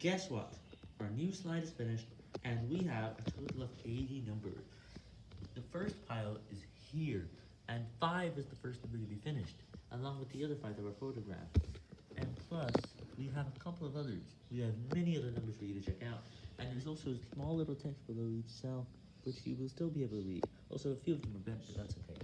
Guess what? Our new slide is finished, and we have a total of 80 numbers. The first pile is here, and 5 is the first number to be finished, along with the other 5 that were photographed. And plus, we have a couple of others. We have many other numbers for you to check out, and there's also a small little text below each cell, which you will still be able to read. Also, a few of them are bent, but that's okay.